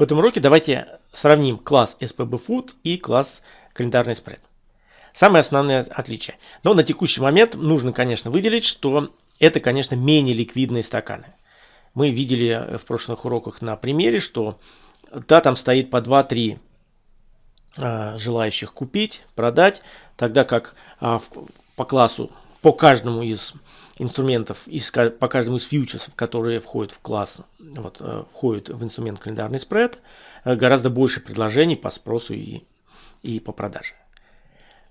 В этом уроке давайте сравним класс SPB Food и класс календарный спред. Самое основное отличие. Но на текущий момент нужно, конечно, выделить, что это, конечно, менее ликвидные стаканы. Мы видели в прошлых уроках на примере, что да, там стоит по 2-3 а, желающих купить, продать, тогда как а, в, по классу, по каждому из инструментов, из, по каждому из фьючерсов, которые входят в класс, вот, э, входят в инструмент календарный спред, э, гораздо больше предложений по спросу и, и по продаже.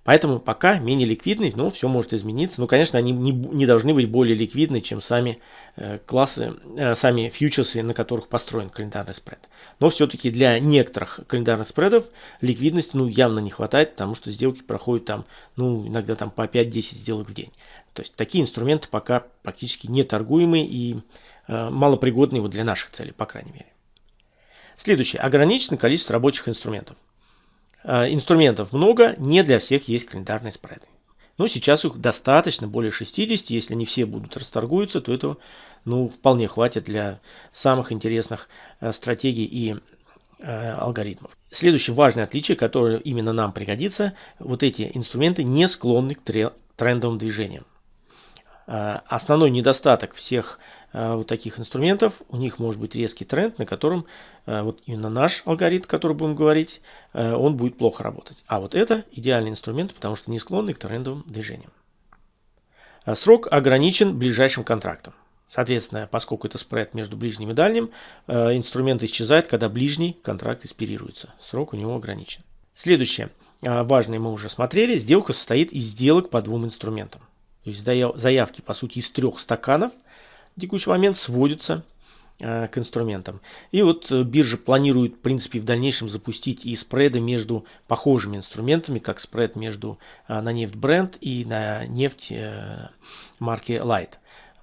Поэтому пока менее ликвидный, но все может измениться. Ну, конечно, они не, не должны быть более ликвидны, чем сами э, классы, э, сами фьючерсы, на которых построен календарный спред. Но все-таки для некоторых календарных спредов ликвидности ну, явно не хватает, потому что сделки проходят там, ну, иногда там по 5-10 сделок в день. То есть такие инструменты пока практически не торгуемые и э, малопригодны вот для наших целей, по крайней мере. Следующее. Ограниченное количество рабочих инструментов. Э, инструментов много, не для всех есть календарные спреды. Но сейчас их достаточно, более 60, если не все будут расторгуются, то этого ну, вполне хватит для самых интересных э, стратегий и э, алгоритмов. Следующее важное отличие, которое именно нам пригодится, вот эти инструменты не склонны к трендовым движениям. Э, основной недостаток всех э, вот таких инструментов, у них может быть резкий тренд, на котором э, вот именно наш алгоритм, который будем говорить, он будет плохо работать. А вот это идеальный инструмент, потому что не склонный к трендовым движениям. Срок ограничен ближайшим контрактом. Соответственно, поскольку это спред между ближним и дальним, инструмент исчезает, когда ближний контракт экспирируется. Срок у него ограничен. Следующее, важное мы уже смотрели, сделка состоит из сделок по двум инструментам. То есть заявки, по сути, из трех стаканов в текущий момент сводятся э, к инструментам. И вот э, биржа планирует, в принципе, в дальнейшем запустить и спреды между похожими инструментами, как спред между э, на нефть Brent и на нефть марки Light.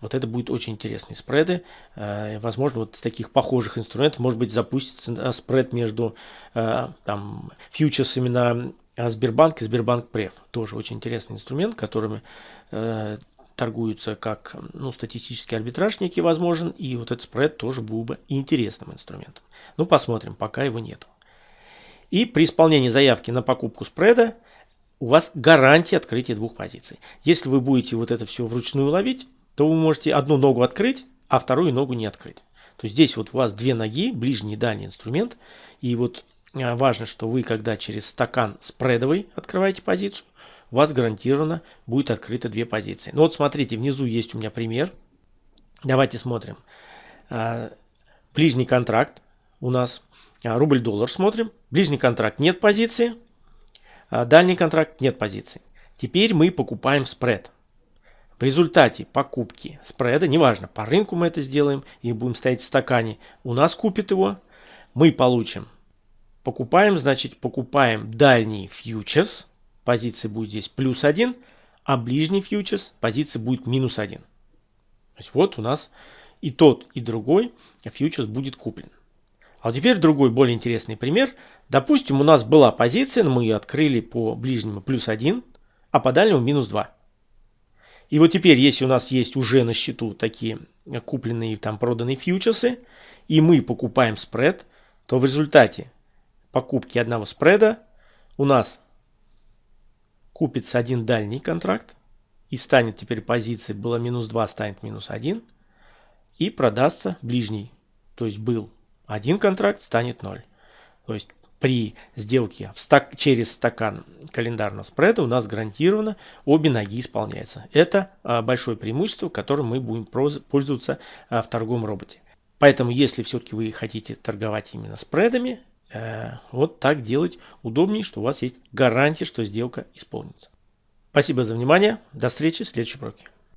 Вот это будет очень интересные спреды. Возможно, вот с таких похожих инструментов, может быть, запустится спред между там, фьючерсами на Сбербанк и Сбербанк Прев. Тоже очень интересный инструмент, которыми э, торгуются как ну, статистический арбитраж некий возможен. И вот этот спред тоже был бы интересным инструментом. Ну, посмотрим, пока его нету. И при исполнении заявки на покупку спреда у вас гарантия открытия двух позиций. Если вы будете вот это все вручную ловить, то вы можете одну ногу открыть, а вторую ногу не открыть. То есть здесь вот у вас две ноги, ближний и дальний инструмент. И вот важно, что вы, когда через стакан спредовый открываете позицию, у вас гарантированно будет открыто две позиции. Ну вот смотрите, внизу есть у меня пример. Давайте смотрим. Э, ближний контракт у нас э, рубль-доллар смотрим. Ближний контракт нет позиции. Дальний контракт нет позиции. Теперь мы покупаем спред. В результате покупки спреда, неважно, по рынку мы это сделаем и будем стоять в стакане, у нас купит его, мы получим Покупаем, значит, покупаем дальний фьючерс. Позиция будет здесь плюс 1, а ближний фьючерс позиция будет минус 1. То есть вот у нас и тот, и другой фьючерс будет куплен. А вот теперь другой более интересный пример. Допустим, у нас была позиция, но мы ее открыли по ближнему плюс 1, а по дальнему минус 2. И вот теперь, если у нас есть уже на счету такие купленные там проданные фьючерсы, и мы покупаем спред, то в результате покупки одного спреда у нас купится один дальний контракт и станет теперь позиция была минус 2, станет минус 1 и продастся ближний. То есть был один контракт, станет 0. То есть при сделке в стак, через стакан календарного спреда у нас гарантированно обе ноги исполняются. Это а, большое преимущество, которым мы будем пользоваться а, в торговом роботе. Поэтому, если все-таки вы хотите торговать именно спредами, вот так делать удобнее, что у вас есть гарантия, что сделка исполнится. Спасибо за внимание. До встречи в следующем уроке.